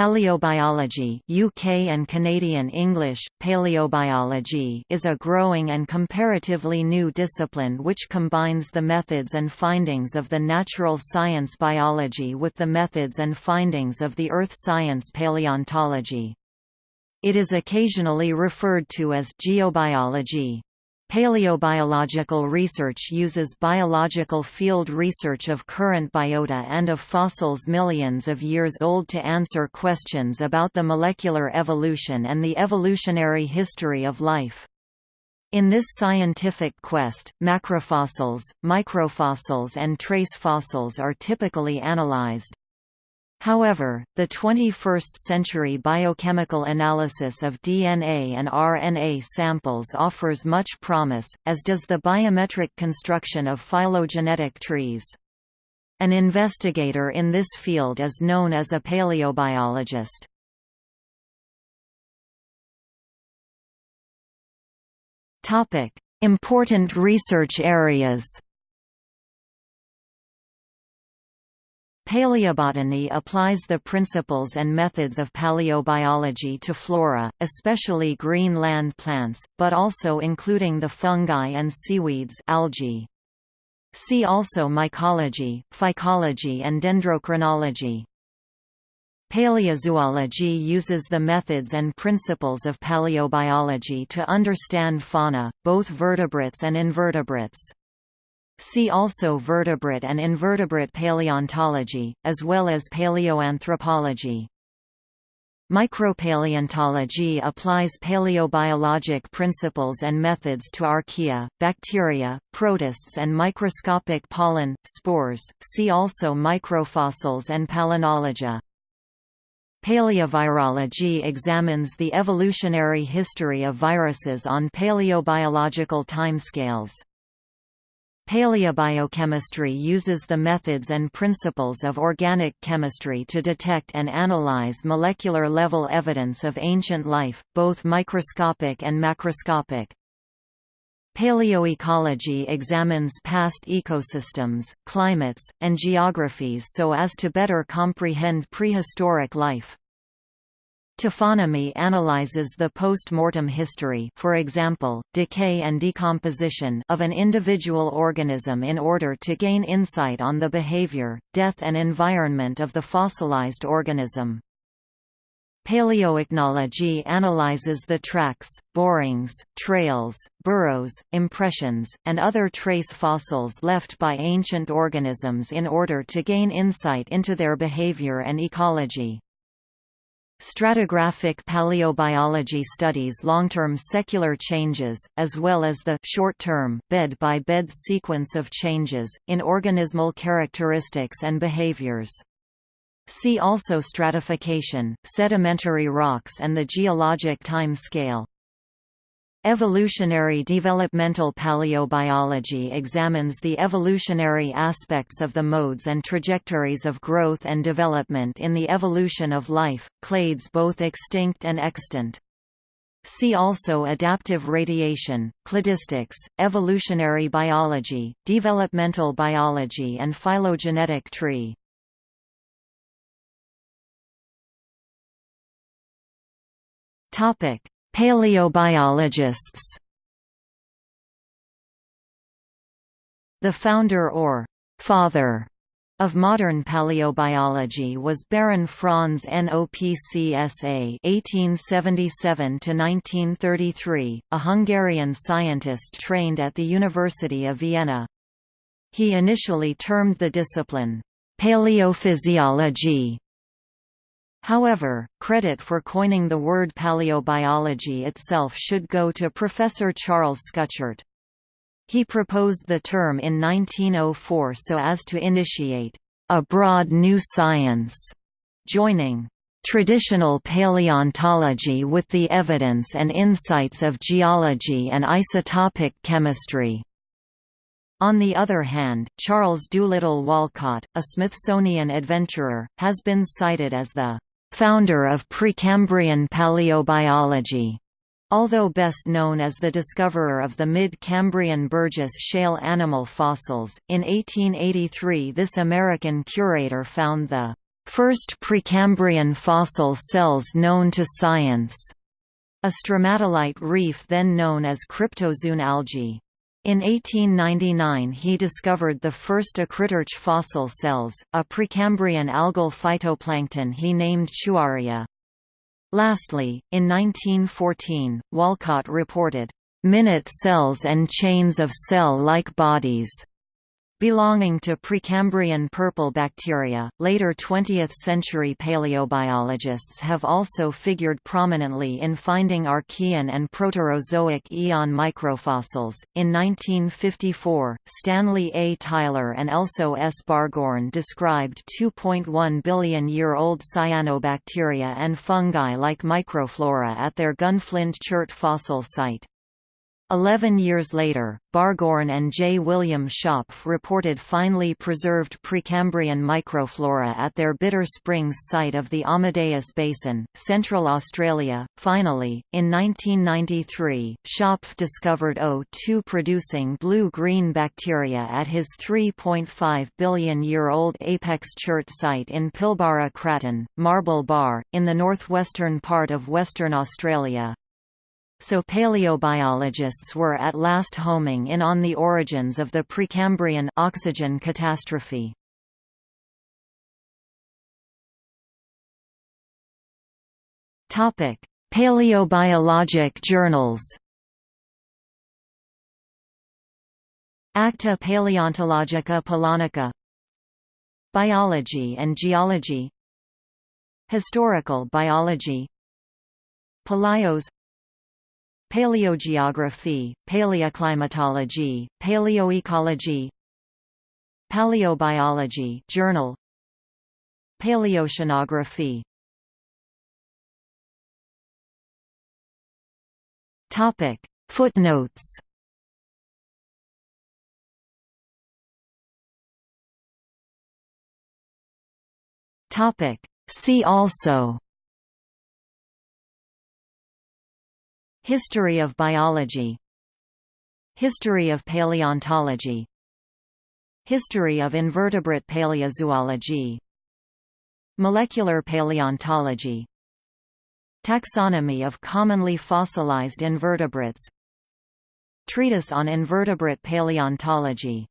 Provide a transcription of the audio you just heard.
Paleobiology UK and Canadian English, paleobiology is a growing and comparatively new discipline which combines the methods and findings of the natural science biology with the methods and findings of the earth science paleontology. It is occasionally referred to as geobiology. Paleobiological research uses biological field research of current biota and of fossils millions of years old to answer questions about the molecular evolution and the evolutionary history of life. In this scientific quest, macrofossils, microfossils and trace fossils are typically analyzed. However, the 21st-century biochemical analysis of DNA and RNA samples offers much promise, as does the biometric construction of phylogenetic trees. An investigator in this field is known as a paleobiologist. Important research areas Paleobotany applies the principles and methods of paleobiology to flora, especially green land plants, but also including the fungi and seaweeds algae. See also mycology, phycology and dendrochronology. Paleozoology uses the methods and principles of paleobiology to understand fauna, both vertebrates and invertebrates. See also vertebrate and invertebrate paleontology, as well as paleoanthropology. Micropaleontology applies paleobiologic principles and methods to archaea, bacteria, protists and microscopic pollen, spores, see also microfossils and palynology. Paleovirology examines the evolutionary history of viruses on paleobiological timescales. Paleobiochemistry uses the methods and principles of organic chemistry to detect and analyze molecular-level evidence of ancient life, both microscopic and macroscopic. Paleoecology examines past ecosystems, climates, and geographies so as to better comprehend prehistoric life. Taphonomy analyzes the post-mortem history for example, decay and decomposition of an individual organism in order to gain insight on the behavior, death and environment of the fossilized organism. Paleoichnology analyzes the tracks, borings, trails, burrows, impressions, and other trace fossils left by ancient organisms in order to gain insight into their behavior and ecology. Stratigraphic paleobiology studies long-term secular changes, as well as the short-term bed-by-bed sequence of changes, in organismal characteristics and behaviors. See also stratification, sedimentary rocks and the geologic time scale. Evolutionary developmental paleobiology examines the evolutionary aspects of the modes and trajectories of growth and development in the evolution of life, clades both extinct and extant. See also adaptive radiation, cladistics, evolutionary biology, developmental biology and phylogenetic tree. Topic: Paleobiologists The founder or «father» of modern paleobiology was Baron Franz Nopcsa (1877–1933), a Hungarian scientist trained at the University of Vienna. He initially termed the discipline paleophysiology However, credit for coining the word paleobiology itself should go to Professor Charles Schuchert. He proposed the term in 1904 so as to initiate a broad new science, joining traditional paleontology with the evidence and insights of geology and isotopic chemistry. On the other hand, Charles Doolittle Walcott, a Smithsonian adventurer, has been cited as the founder of Precambrian paleobiology. Although best known as the discoverer of the mid-Cambrian Burgess shale animal fossils, in 1883 this American curator found the First Precambrian fossil cells known to science. A stromatolite reef then known as Cryptozoon algae. In 1899 he discovered the first acritarch fossil cells, a Precambrian algal phytoplankton he named Chuaria. Lastly, in 1914, Walcott reported, "...minute cells and chains of cell-like bodies." Belonging to Precambrian purple bacteria. Later 20th century paleobiologists have also figured prominently in finding Archean and Proterozoic eon microfossils. In 1954, Stanley A. Tyler and Elso S. Barghoorn described 2.1 billion year old cyanobacteria and fungi like microflora at their Gunflint Chert fossil site. Eleven years later, Barghoorn and J. William Schopf reported finely preserved Precambrian microflora at their Bitter Springs site of the Amadeus Basin, Central Australia. Finally, in 1993, Schopf discovered O2-producing blue-green bacteria at his 3.5 billion-year-old apex chert site in Pilbara Craton, Marble Bar, in the northwestern part of Western Australia, so paleobiologists were at last homing in on the origins of the Precambrian oxygen catastrophe. Topic: Paleobiologic journals. Acta Paleontologica Polonica Biology and Geology Historical Biology Palaios Paleogeography, Paleoclimatology, Paleoecology Paleobiology Journal Paleoceanography. Topic. Footnotes. Topic. See also History of biology. History of paleontology. History of invertebrate paleozoology. Molecular paleontology. Taxonomy of commonly fossilized invertebrates. Treatise on invertebrate paleontology